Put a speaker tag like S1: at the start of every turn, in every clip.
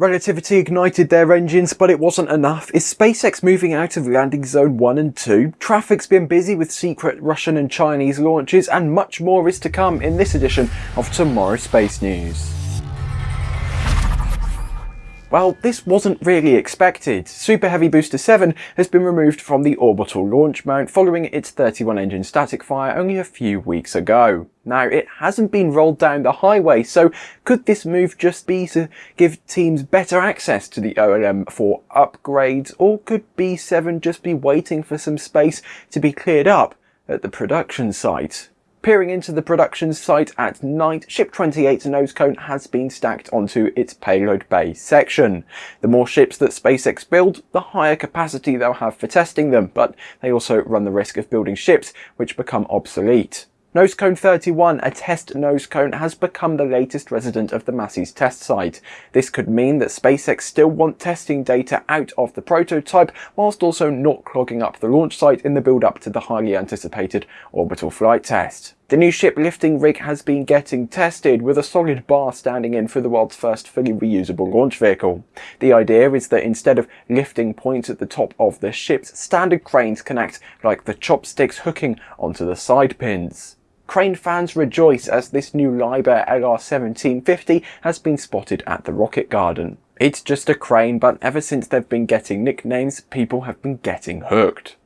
S1: Relativity ignited their engines, but it wasn't enough. Is SpaceX moving out of landing zone 1 and 2? Traffic's been busy with secret Russian and Chinese launches, and much more is to come in this edition of TMRO Space News. Well, this wasn't really expected. Super Heavy Booster 7 has been removed from the orbital launch mount following its 31 engine static fire only a few weeks ago. Now, it hasn't been rolled down the highway, so could this move just be to give teams better access to the OLM for upgrades, or could B7 just be waiting for some space to be cleared up at the production site? Peering into the production site at night, Ship 28's nose cone has been stacked onto its payload bay section. The more ships that SpaceX build, the higher capacity they'll have for testing them, but they also run the risk of building ships which become obsolete. Nose Cone 31, a test nose cone, has become the latest resident of the Massey's test site. This could mean that SpaceX still want testing data out of the prototype, whilst also not clogging up the launch site in the build-up to the highly anticipated orbital flight test. The new ship lifting rig has been getting tested with a solid bar standing in for the world's first fully reusable launch vehicle. The idea is that instead of lifting points at the top of the ships, standard cranes can act like the chopsticks hooking onto the side pins. Crane fans rejoice as this new Liebherr LR1750 has been spotted at the Rocket Garden. It's just a crane, but ever since they've been getting nicknames, people have been getting hooked.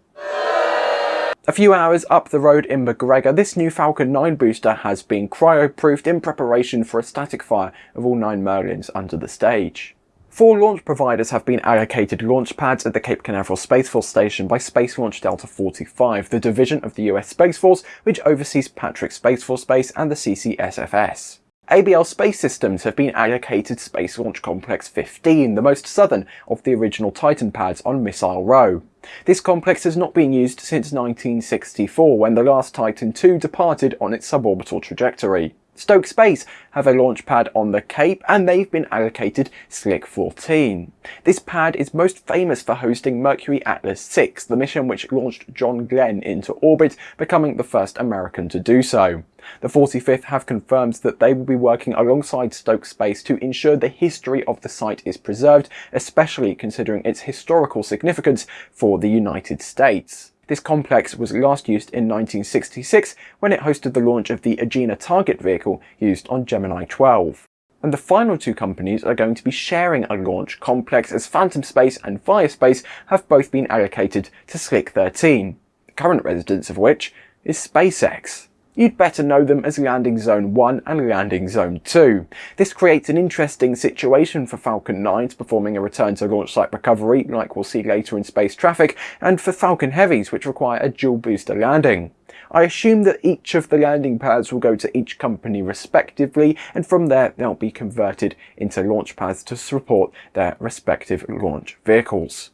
S1: A few hours up the road in McGregor, this new Falcon 9 booster has been cryo-proofed in preparation for a static fire of all nine Merlins under the stage. Four launch providers have been allocated launch pads at the Cape Canaveral Space Force Station by Space Launch Delta 45, the division of the US Space Force which oversees Patrick Space Force Base and the CCSFS. ABL Space Systems have been allocated Space Launch Complex 15, the most southern of the original Titan pads on Missile Row. This complex has not been used since 1964 when the last Titan II departed on its suborbital trajectory. Stoke Space have a launch pad on the Cape and they've been allocated Slick 14. This pad is most famous for hosting Mercury Atlas 6, the mission which launched John Glenn into orbit, becoming the first American to do so. The 45th have confirmed that they will be working alongside Stoke Space to ensure the history of the site is preserved, especially considering its historical significance for the United States. This complex was last used in 1966 when it hosted the launch of the Agena target vehicle used on Gemini 12. And the final two companies are going to be sharing a launch complex as Phantom Space and Vaya Space have both been allocated to Slick 13, the current residence of which is SpaceX you'd better know them as Landing Zone 1 and Landing Zone 2. This creates an interesting situation for Falcon 9s performing a return to launch site recovery like we'll see later in space traffic, and for Falcon Heavies which require a dual booster landing. I assume that each of the landing pads will go to each company respectively and from there they'll be converted into launch pads to support their respective launch vehicles.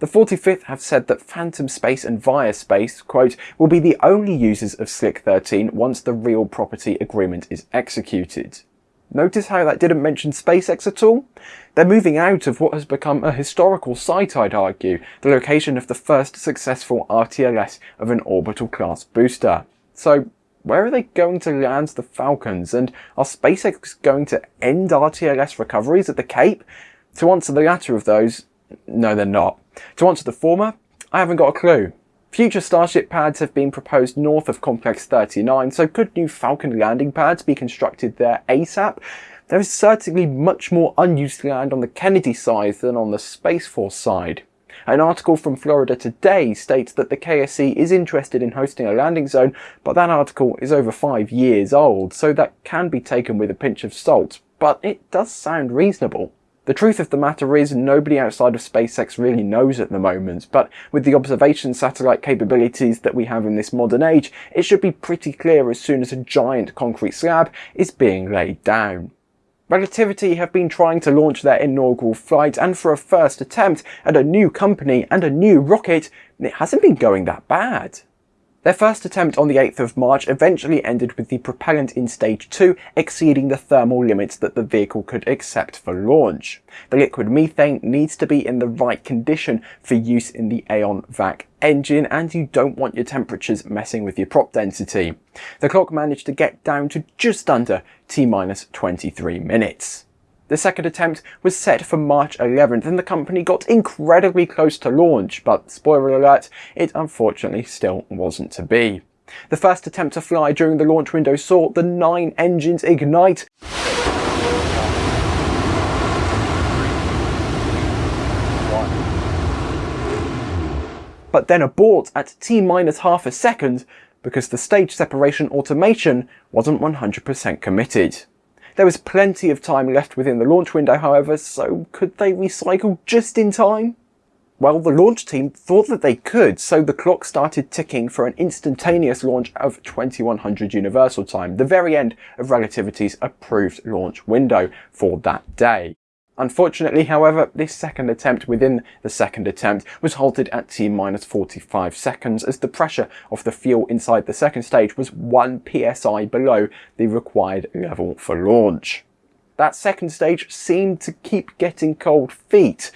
S1: The 45th have said that Phantom Space and Vaya Space, quote, will be the only users of Slick 13 once the real property agreement is executed. Notice how that didn't mention SpaceX at all? They're moving out of what has become a historical site, I'd argue, the location of the first successful RTLS of an orbital class booster. So where are they going to land the Falcons, and are SpaceX going to end RTLS recoveries at the Cape? To answer the latter of those, no they're not. To answer the former, I haven't got a clue. Future Starship pads have been proposed north of Complex 39, so could new Falcon landing pads be constructed there ASAP? There is certainly much more unused land on the Kennedy side than on the Space Force side. An article from Florida Today states that the KSC is interested in hosting a landing zone, but that article is over five years old, so that can be taken with a pinch of salt, but it does sound reasonable. The truth of the matter is nobody outside of SpaceX really knows at the moment, but with the observation satellite capabilities that we have in this modern age, it should be pretty clear as soon as a giant concrete slab is being laid down. Relativity have been trying to launch their inaugural flight and for a first attempt at a new company and a new rocket, it hasn't been going that bad. Their first attempt on the 8th of March eventually ended with the propellant in stage 2 exceeding the thermal limits that the vehicle could accept for launch. The liquid methane needs to be in the right condition for use in the Aeon VAC engine and you don't want your temperatures messing with your prop density. The clock managed to get down to just under T-23 minutes. The second attempt was set for March 11th and the company got incredibly close to launch, but spoiler alert, it unfortunately still wasn't to be. The first attempt to fly during the launch window saw the nine engines ignite, but then abort at t minus half a second because the stage separation automation wasn't 100% committed. There was plenty of time left within the launch window however, so could they recycle just in time? Well, the launch team thought that they could, so the clock started ticking for an instantaneous launch of 2100 Universal Time, the very end of Relativity's approved launch window for that day. Unfortunately, however, this second attempt within the second attempt was halted at T-minus 45 seconds as the pressure of the fuel inside the second stage was 1 psi below the required level for launch. That second stage seemed to keep getting cold feet.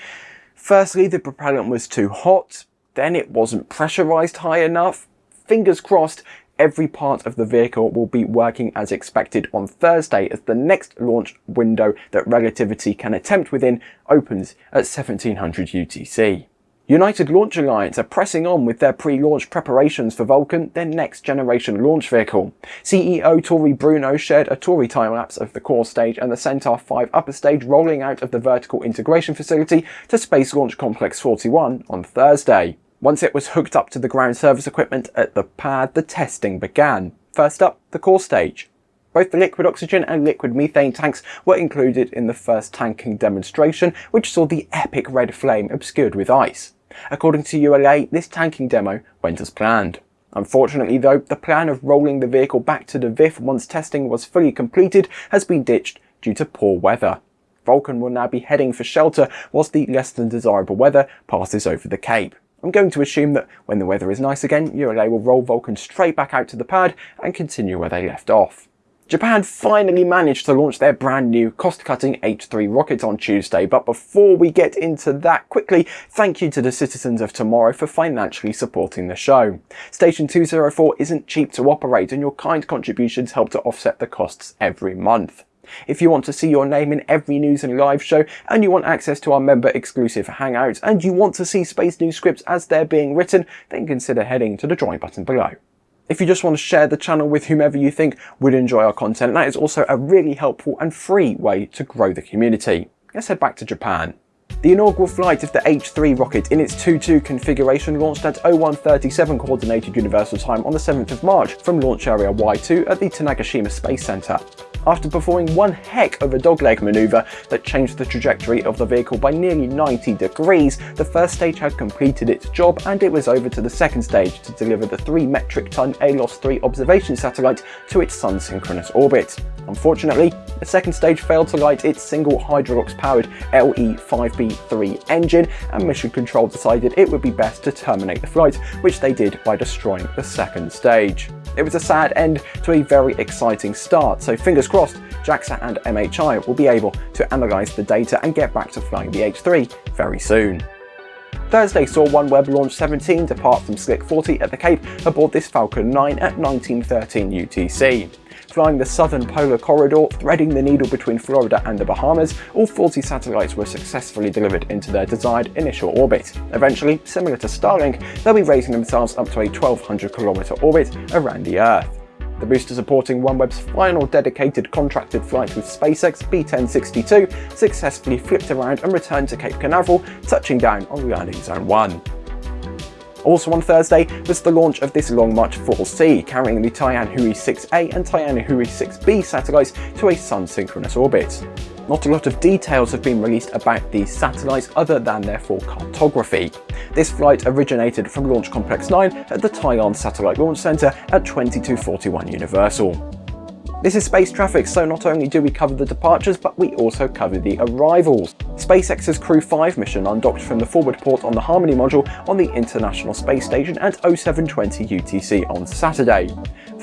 S1: Firstly, the propellant was too hot, then it wasn't pressurized high enough. Fingers crossed, every part of the vehicle will be working as expected on Thursday as the next launch window that Relativity can attempt within opens at 1700 UTC. United Launch Alliance are pressing on with their pre-launch preparations for Vulcan, their next generation launch vehicle. CEO Tory Bruno shared a Tory time-lapse of the core stage and the Centaur 5 upper stage rolling out of the vertical integration facility to Space Launch Complex 41 on Thursday. Once it was hooked up to the ground service equipment at the pad, the testing began. First up, the core stage. Both the liquid oxygen and liquid methane tanks were included in the first tanking demonstration, which saw the epic red flame obscured with ice. According to ULA, this tanking demo went as planned. Unfortunately though, the plan of rolling the vehicle back to the VIF once testing was fully completed has been ditched due to poor weather. Vulcan will now be heading for shelter whilst the less than desirable weather passes over the Cape. I'm going to assume that when the weather is nice again, ULA will roll Vulcan straight back out to the pad and continue where they left off. Japan finally managed to launch their brand new cost-cutting H3 rocket on Tuesday, but before we get into that quickly, thank you to the citizens of TMRO for financially supporting the show. Station 204 isn't cheap to operate and your kind contributions help to offset the costs every month. If you want to see your name in every news and live show, and you want access to our member exclusive hangouts, and you want to see Space News scripts as they're being written, then consider heading to the join button below. If you just want to share the channel with whomever you think would enjoy our content, that is also a really helpful and free way to grow the community. Let's head back to Japan. The inaugural flight of the H3 rocket in its 2-2 configuration launched at 0137 Coordinated Universal Time on the 7th of March from Launch Area Y2 at the Tanegashima Space Center after performing one heck of a dogleg maneuver that changed the trajectory of the vehicle by nearly 90 degrees, the first stage had completed its job and it was over to the second stage to deliver the 3 metric ton ALOS-3 observation satellite to its sun synchronous orbit. Unfortunately, the second stage failed to light its single Hydrolox powered LE-5B3 engine and Mission Control decided it would be best to terminate the flight, which they did by destroying the second stage. It was a sad end to a very exciting start, so fingers crossed JAXA and MHI will be able to analyse the data and get back to flying the H3 very soon. Thursday saw OneWeb Launch 17 depart from Slick 40 at the Cape aboard this Falcon 9 at 1913 UTC flying the southern polar corridor, threading the needle between Florida and the Bahamas, all 40 satellites were successfully delivered into their desired initial orbit. Eventually, similar to Starlink, they'll be raising themselves up to a 1200 km orbit around the Earth. The booster supporting OneWeb's final dedicated contracted flight with SpaceX B1062 successfully flipped around and returned to Cape Canaveral, touching down on landing zone 1. Also on Thursday was the launch of this Long March 4C, carrying the Tianhui 6A and Tianhui 6B satellites to a sun-synchronous orbit. Not a lot of details have been released about these satellites other than their full cartography. This flight originated from Launch Complex 9 at the Taiyuan Satellite Launch Center at 2241 Universal. This is Space Traffic, so not only do we cover the departures, but we also cover the arrivals. SpaceX's Crew 5 mission undocked from the forward port on the Harmony module on the International Space Station at 0720 UTC on Saturday.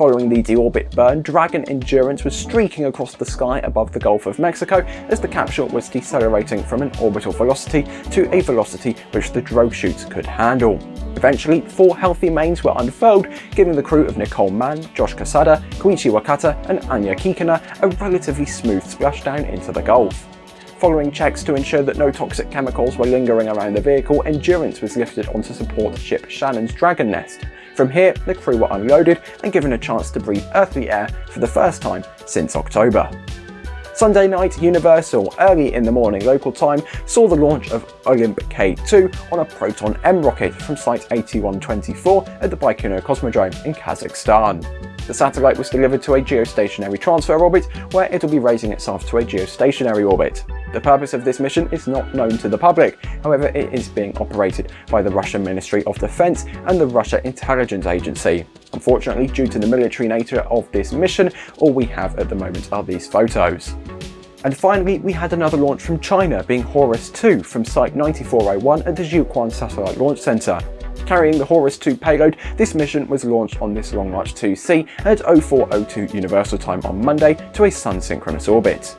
S1: Following the deorbit burn, Dragon Endurance was streaking across the sky above the Gulf of Mexico as the capsule was decelerating from an orbital velocity to a velocity which the drogue chutes could handle. Eventually, four healthy mains were unfurled, giving the crew of Nicole Mann, Josh Cassada, Koichi Wakata and Anya Kikina a relatively smooth splashdown into the Gulf. Following checks to ensure that no toxic chemicals were lingering around the vehicle, Endurance was lifted onto support ship Shannon's Dragon Nest. From here, the crew were unloaded and given a chance to breathe earthly air for the first time since October. Sunday night, Universal, early in the morning local time, saw the launch of Olymp K2 on a Proton M rocket from Site 8124 at the Baikonur Cosmodrome in Kazakhstan. The satellite was delivered to a geostationary transfer orbit, where it'll be raising itself to a geostationary orbit. The purpose of this mission is not known to the public, however it is being operated by the Russian Ministry of Defense and the Russia Intelligence Agency. Unfortunately, due to the military nature of this mission, all we have at the moment are these photos. And finally, we had another launch from China, being Horus 2 from Site 9401 at the Jiuquan Satellite Launch Center. Carrying the Horus 2 payload, this mission was launched on this Long March 2C at 0402 Universal Time on Monday to a Sun-synchronous orbit.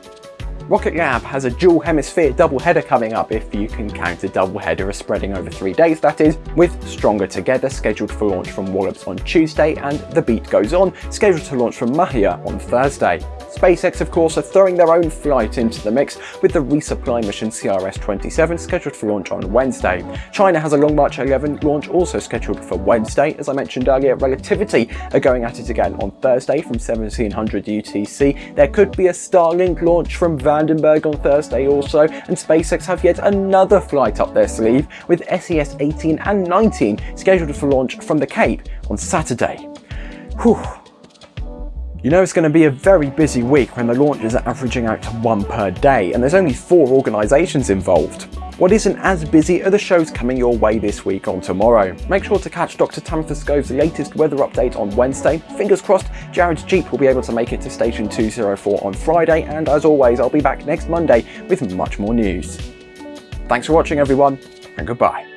S1: Rocket Lab has a dual hemisphere double header coming up if you can count a double header as spreading over three days that is, with Stronger Together scheduled for launch from Wallops on Tuesday and The Beat Goes On scheduled to launch from Mahia on Thursday. SpaceX of course are throwing their own flight into the mix with the resupply mission CRS-27 scheduled for launch on Wednesday. China has a Long March 11 launch also scheduled for Wednesday. As I mentioned earlier, Relativity are going at it again on Thursday from 1700 UTC. There could be a Starlink launch from Vandenberg on Thursday also, and SpaceX have yet another flight up their sleeve with SES 18 and 19 scheduled for launch from the Cape on Saturday. Whew. You know it's going to be a very busy week when the launches are averaging out to one per day, and there's only four organisations involved. What isn't as busy are the shows coming your way this week on TMRO. Make sure to catch Dr. Tamitha Skov's latest weather update on Wednesday. Fingers crossed Jared's Jeep will be able to make it to station 204 on Friday, and as always, I'll be back next Monday with much more news. Thanks for watching everyone, and goodbye.